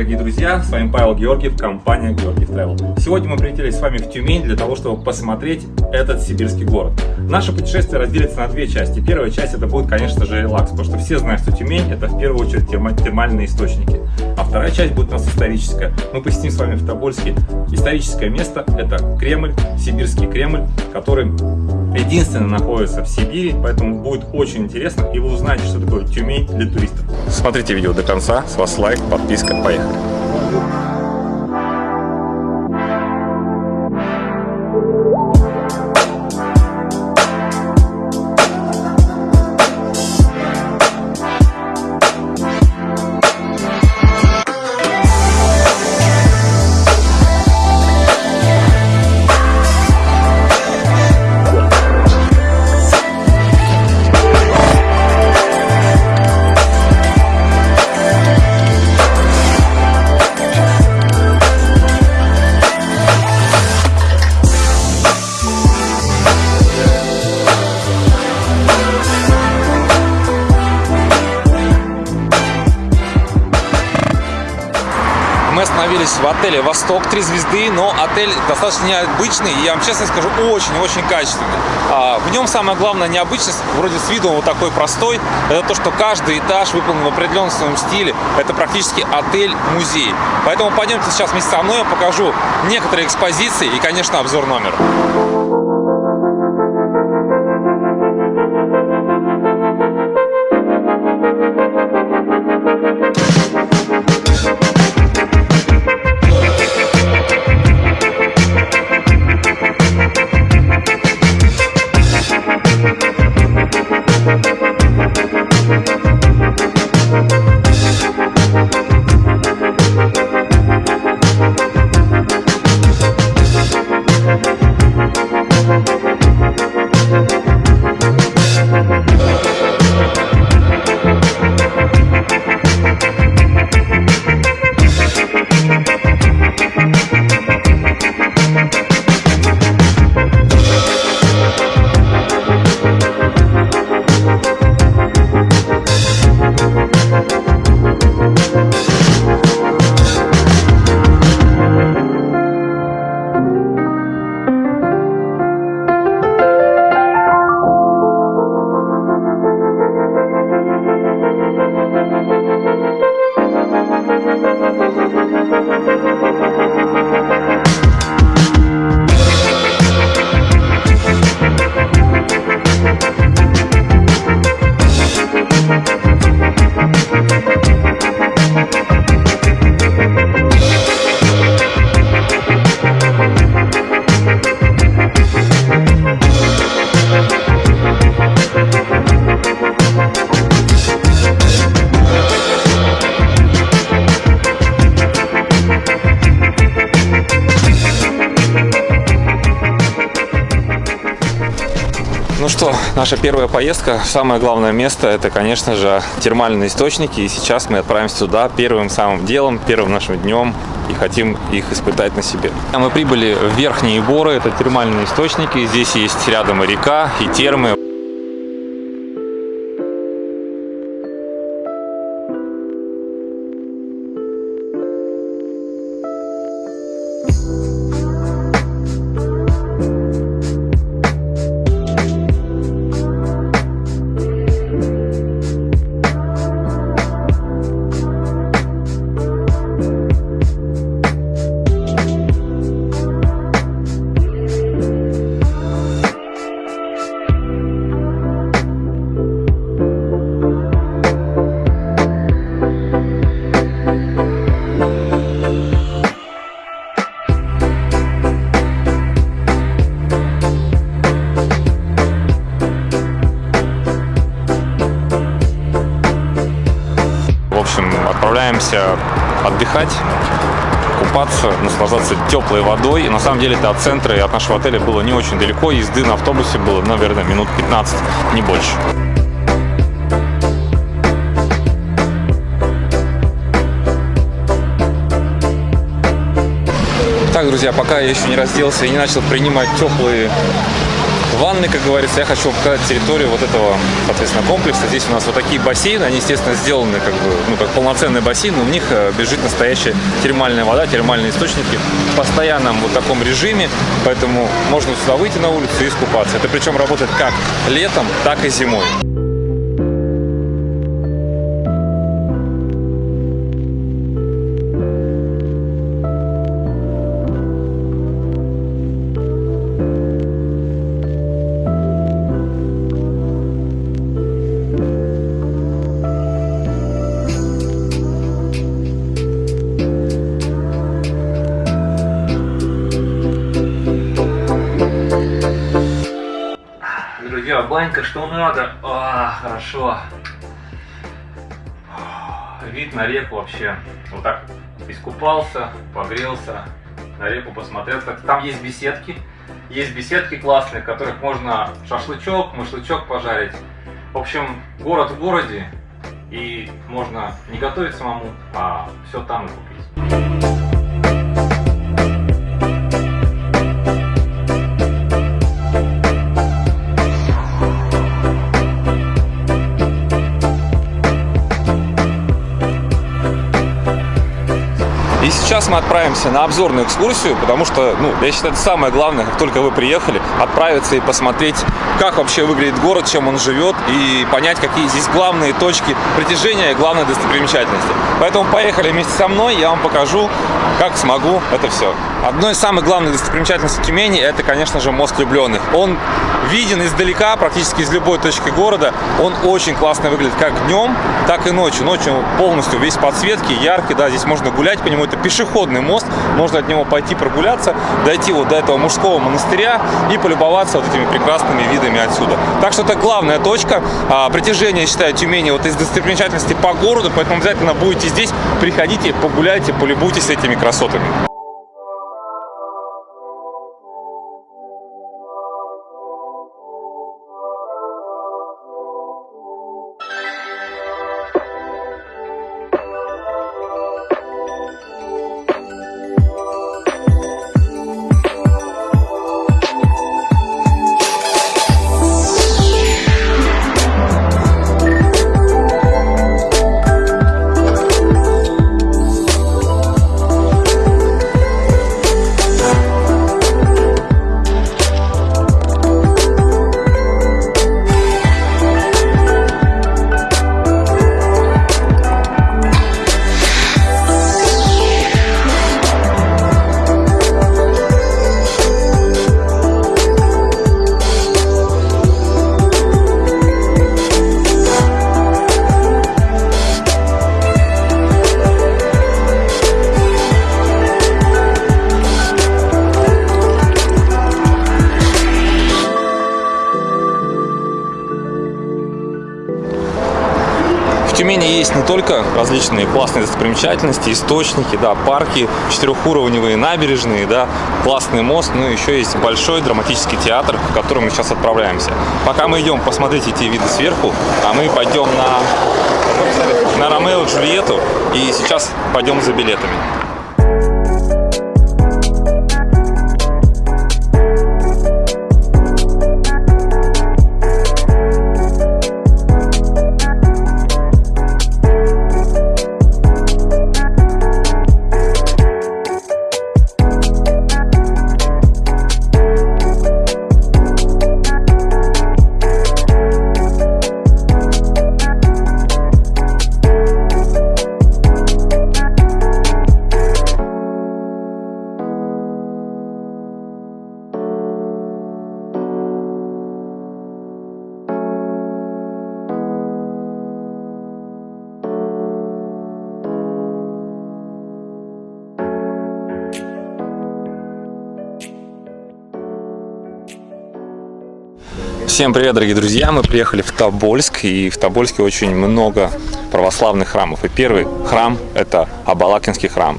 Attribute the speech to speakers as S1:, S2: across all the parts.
S1: дорогие друзья! С вами Павел Георгиев, компания Георгиев Travel. Сегодня мы прилетели с вами в Тюмень для того, чтобы посмотреть этот сибирский город. Наше путешествие разделится на две части. Первая часть это будет, конечно же, релакс, потому что все знают, что Тюмень это в первую очередь термальные источники. А вторая часть будет у нас историческая. Мы посетим с вами в Тобольске историческое место, это Кремль, Сибирский Кремль, который единственно находится в Сибири, поэтому будет очень интересно, и вы узнаете, что такое Тюмень для туристов. Смотрите видео до конца, с вас лайк, подписка, поехали!
S2: «Восток» 3 звезды, но отель достаточно необычный, и я вам честно скажу, очень-очень качественный. А, в нем самая главная необычность, вроде с виду он вот такой простой, это то, что каждый этаж выполнен в определенном своем стиле. Это практически отель-музей. Поэтому пойдемте сейчас вместе со мной, я покажу некоторые экспозиции и, конечно, обзор номера. Наша первая поездка, самое главное место, это, конечно же, термальные источники. И сейчас мы отправимся туда первым самым делом, первым нашим днем и хотим их испытать на себе. А Мы прибыли в Верхние Боры, это термальные источники. Здесь есть рядом река, и термы. Общем, отправляемся отдыхать, купаться, наслаждаться теплой водой. На самом деле это от центра и от нашего отеля было не очень далеко. Езды на автобусе было, наверное, минут 15, не больше. Так, друзья, пока я еще не разделся и не начал принимать теплые ванны, как говорится. Я хочу вам показать территорию вот этого, соответственно, комплекса. Здесь у нас вот такие бассейны, они, естественно, сделаны как бы, ну, как полноценный бассейн, но в них э, бежит настоящая термальная вода, термальные источники в постоянном вот таком режиме, поэтому можно сюда выйти на улицу и искупаться. Это причем работает как летом, так и зимой. Что надо. А, хорошо. Вид на реку вообще. Вот так искупался, погрелся, на реку посмотрел. Там есть беседки. Есть беседки классные, в которых можно шашлычок, машлычок пожарить. В общем, город в городе. И можно не готовить самому, а все там и купить. Сейчас мы отправимся на обзорную экскурсию, потому что, ну, я считаю, это самое главное, как только вы приехали, отправиться и посмотреть, как вообще выглядит город, чем он живет, и понять, какие здесь главные точки притяжения и главные достопримечательности. Поэтому поехали вместе со мной, я вам покажу, как смогу это все. Одной из самых главных достопримечательностей Тюмени это, конечно же, мост влюбленных. Он виден издалека, практически из любой точки города. Он очень классно выглядит как днем, так и ночью. Ночью полностью весь подсветки, яркий, да, здесь можно гулять по нему. Это пешеходный мост, можно от него пойти прогуляться, дойти вот до этого мужского монастыря и полюбоваться вот этими прекрасными видами отсюда. Так что это главная точка а, притяжения, считаю, Тюмени вот из достопримечательностей по городу, поэтому обязательно будете здесь, приходите, погуляйте, полюбуйтесь этими красотами. Различные классные достопримечательности, источники, да, парки, четырехуровневые набережные, да, классный мост, но еще есть большой драматический театр, в который мы сейчас отправляемся. Пока мы идем посмотреть эти виды сверху, а мы пойдем на, на Ромео и Джульетту и сейчас пойдем за билетами. Всем привет, дорогие друзья! Мы приехали в Тобольск, и в Тобольске очень много православных храмов. И первый храм – это Абалакинский храм.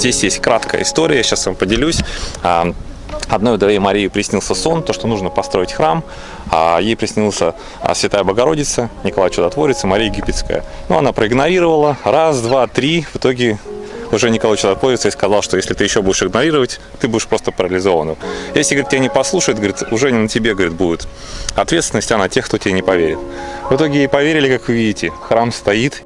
S2: Здесь есть краткая история, сейчас вам поделюсь. А, одной вдове Марии приснился сон, то, что нужно построить храм, а ей приснился а, Святая Богородица, Николай Чудотворец Мария Египетская. Но она проигнорировала, раз, два, три, в итоге уже Николай Чудотворец и сказал, что если ты еще будешь игнорировать, ты будешь просто парализованным. Если, говорит, тебя не послушают, говорит, уже не на тебе, говорит, будет ответственность, а на тех, кто тебе не поверит. В итоге ей поверили, как вы видите, храм стоит,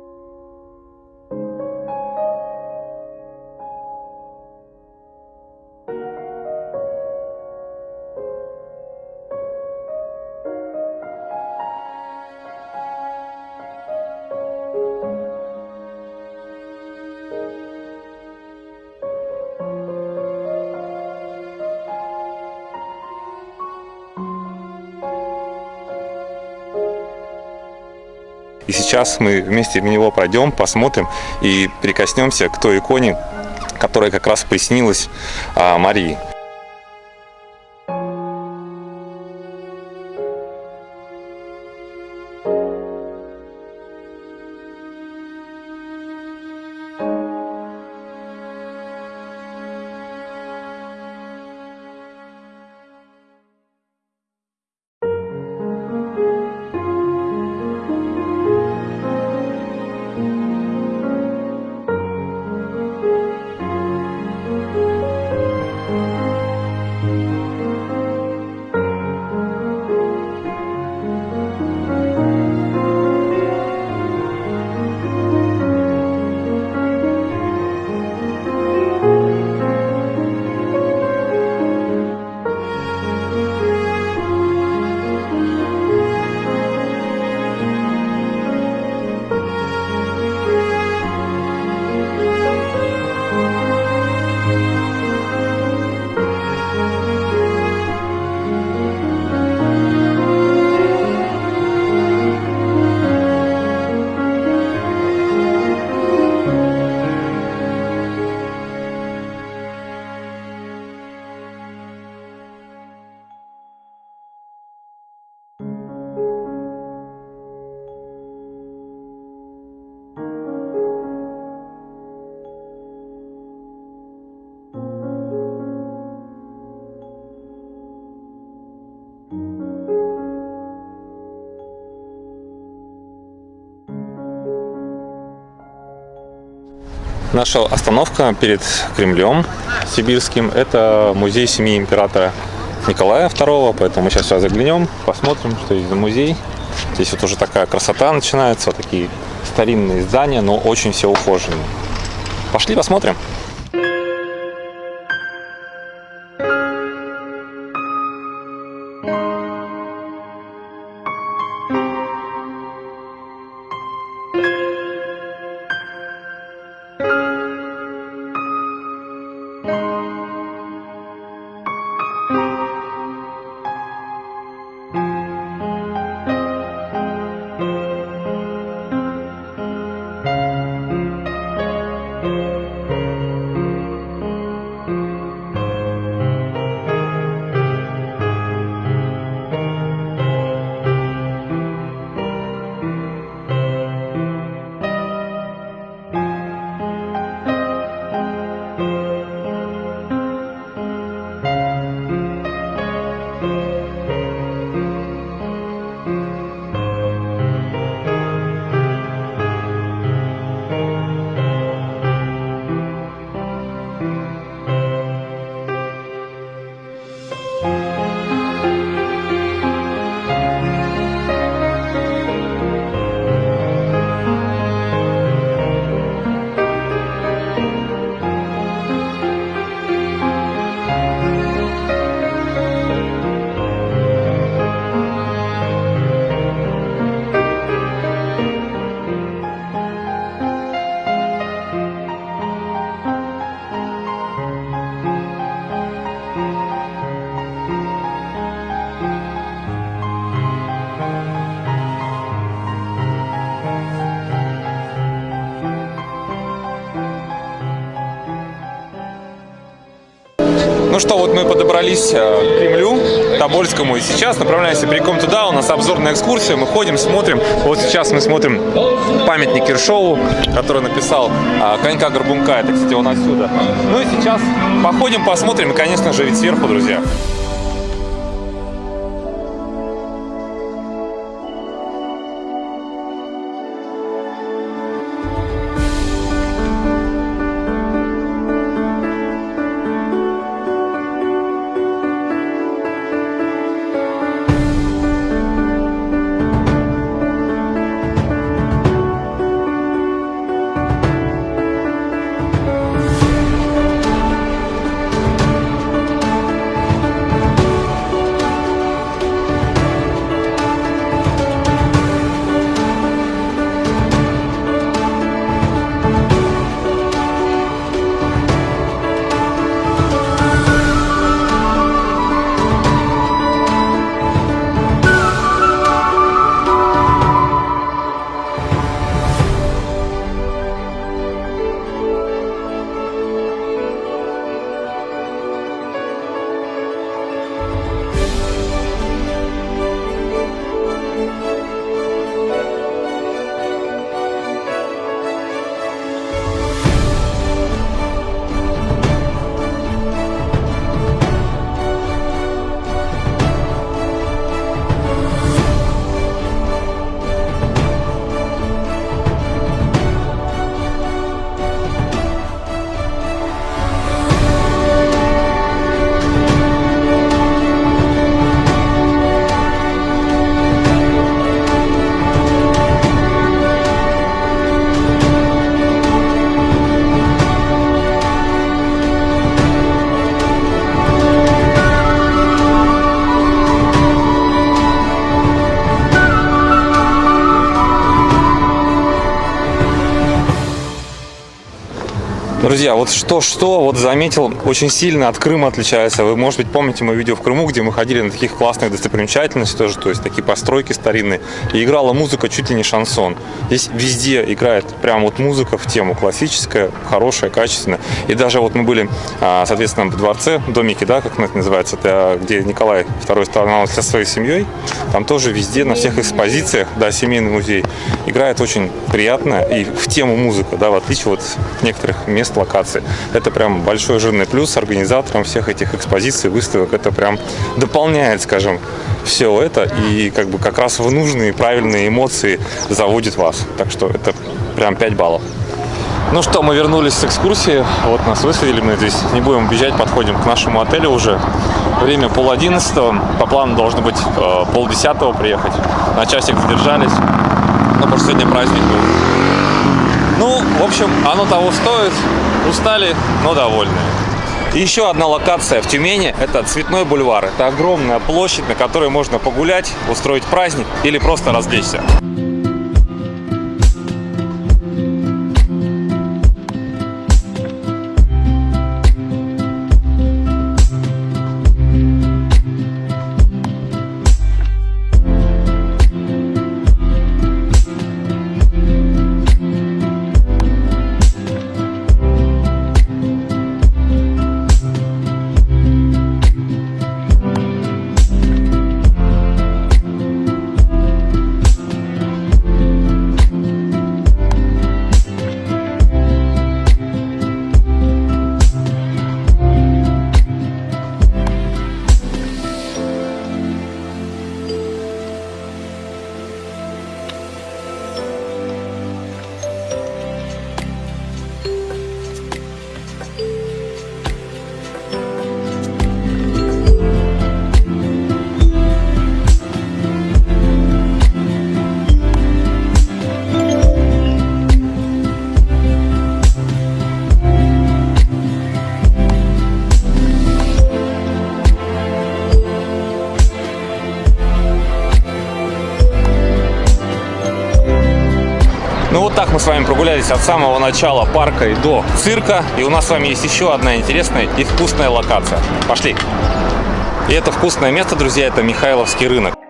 S2: сейчас мы вместе в него пройдем, посмотрим и прикоснемся к той иконе, которая как раз приснилась а, Марии. Наша остановка перед Кремлем сибирским – это музей семьи императора Николая II, поэтому мы сейчас сюда заглянем, посмотрим, что здесь за музей. Здесь вот уже такая красота начинается, вот такие старинные здания, но очень все ухоженные. Пошли посмотрим. Что, вот мы подобрались э, к Кремлю, Тобольскому, и сейчас направляемся прямиком туда. У нас обзорная экскурсия, мы ходим, смотрим. Вот сейчас мы смотрим памятник Киршову, который написал а, «Конька Горбунка». Это, кстати, он отсюда. Ну и сейчас походим, посмотрим, и, конечно же, ведь сверху, друзья. Друзья, вот что-что, вот заметил, очень сильно от Крыма отличается. Вы, может быть, помните мое видео в Крыму, где мы ходили на таких классных достопримечательностей тоже, то есть такие постройки старинные. И играла музыка чуть ли не шансон. Здесь везде играет прям вот музыка в тему, классическая, хорошая, качественная. И даже вот мы были, а, соответственно, в дворце, домике, да, как это называется, это где Николай II стоял со своей семьей. Там тоже везде, на всех экспозициях, да, семейный музей, играет очень приятно и в тему музыка, да, в отличие вот некоторых мест локации. Это прям большой жирный плюс организаторам всех этих экспозиций, выставок. Это прям дополняет, скажем, все это и как бы как раз в нужные правильные эмоции заводит вас. Так что это прям 5 баллов. Ну что, мы вернулись с экскурсии. Вот нас высадили, мы здесь не будем бежать, подходим к нашему отелю уже. Время пол одиннадцатого. По плану должно быть э, пол десятого приехать. На часик задержались. Ну, потому что сегодня праздник был. Ну, в общем, оно того стоит. Устали, но довольны. Еще одна локация в Тюмени – это Цветной бульвар. Это огромная площадь, на которой можно погулять, устроить праздник или просто развлечься. Так мы с вами прогулялись от самого начала парка и до цирка. И у нас с вами есть еще одна интересная и вкусная локация. Пошли! И это вкусное место, друзья, это Михайловский рынок.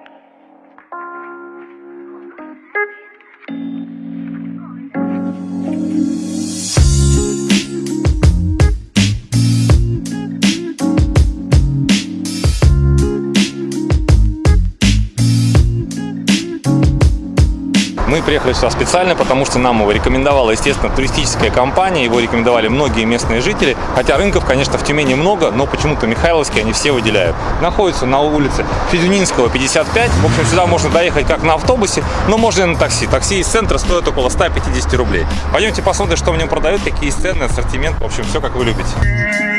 S2: Приехали сюда специально, потому что нам его рекомендовала, естественно, туристическая компания, его рекомендовали многие местные жители, хотя рынков, конечно, в Тюмени много, но почему-то Михайловский они все выделяют. Находится на улице Федюнинского, 55. В общем, сюда можно доехать как на автобусе, но можно и на такси. Такси из центра стоит около 150 рублей. Пойдемте посмотрим, что в нем продают, какие цены, ассортимент, в общем, все как вы любите.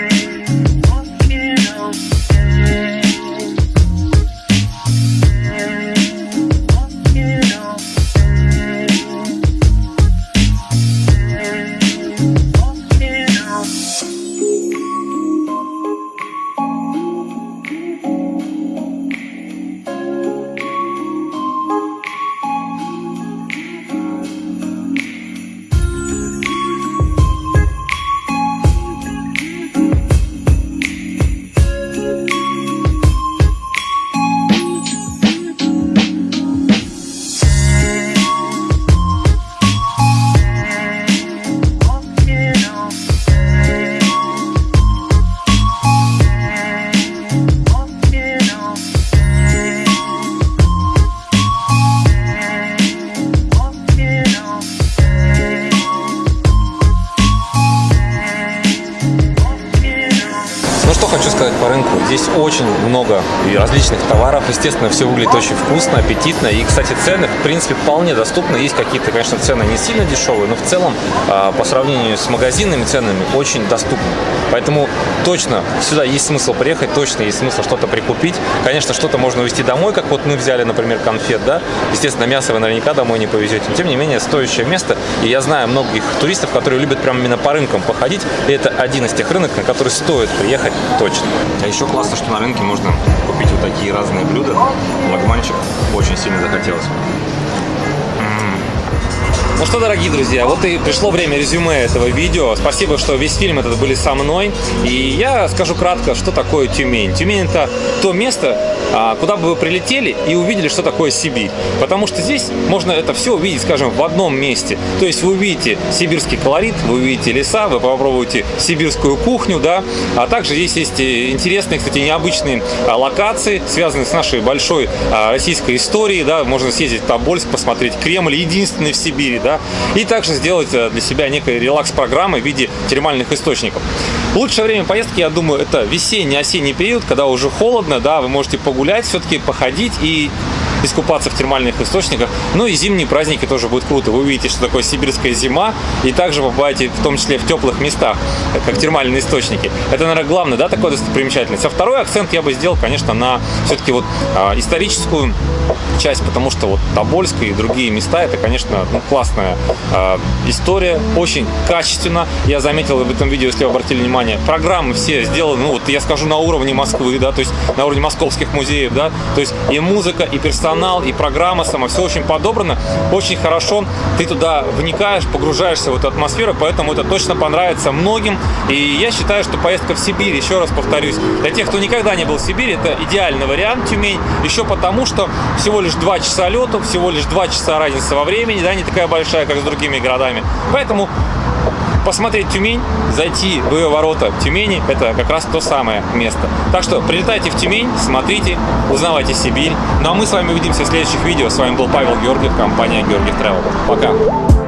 S2: Различных товаров. Естественно, все выглядит очень вкусно, аппетитно. И, кстати, цены, в принципе, вполне доступны. Есть какие-то, конечно, цены не сильно дешевые, но в целом, а, по сравнению с магазинными ценами, очень доступны. Поэтому точно сюда есть смысл приехать, точно есть смысл что-то прикупить. Конечно, что-то можно увезти домой, как вот мы взяли, например, конфет, да. Естественно, мясо вы наверняка домой не повезете. Тем не менее, стоящее место. И я знаю многих туристов, которые любят прямо именно по рынкам походить. И это один из тех рынок, на который стоит приехать точно. А еще классно, что на рынке можно купить такие разные блюда. Лагманчик очень сильно захотелось. Ну что, дорогие друзья, вот и пришло время резюме этого видео. Спасибо, что весь фильм этот были со мной. И я скажу кратко, что такое Тюмень. Тюмень это то место, а, куда бы вы прилетели и увидели, что такое Сибирь. Потому что здесь можно это все увидеть, скажем, в одном месте. То есть вы увидите сибирский колорит, вы увидите леса, вы попробуете сибирскую кухню, да, а также здесь есть интересные, кстати, необычные а, локации, связанные с нашей большой российской историей, да, можно съездить в Тобольск, посмотреть Кремль, единственный в Сибири, да, и также сделать э, для себя некой релакс-программы в виде термальных источников. Лучшее время поездки, я думаю, это весенний-осенний период, когда уже холодно, да, вы можете погулять, все-таки походить и искупаться в термальных источниках. Ну и зимние праздники тоже будет круто. Вы увидите, что такое сибирская зима, и также побываете в том числе в теплых местах, как термальные источники. Это, наверное, главное, да, такое достопримечательность. А второй акцент я бы сделал, конечно, на все-таки вот а, историческую часть, потому что вот Тобольск и другие места, это, конечно, ну, классная э, история, очень качественно. Я заметил в этом видео, если вы обратили внимание, программы все сделаны, ну вот я скажу, на уровне Москвы, да, то есть на уровне московских музеев, да, то есть и музыка, и персонал, и программа сама, все очень подобрано, очень хорошо, ты туда вникаешь, погружаешься в эту атмосферу, поэтому это точно понравится многим, и я считаю, что поездка в Сибирь, еще раз повторюсь, для тех, кто никогда не был в Сибири, это идеальный вариант Тюмень, еще потому, что всего лишь 2 часа лету, всего лишь 2 часа разница во времени, да, не такая большая, как с другими городами. Поэтому посмотреть Тюмень, зайти в ее ворота Тюмени, это как раз то самое место. Так что прилетайте в Тюмень, смотрите, узнавайте Сибирь. Ну а мы с вами увидимся в следующих видео. С вами был Павел Георгиев, компания Георгиев Travel. Пока!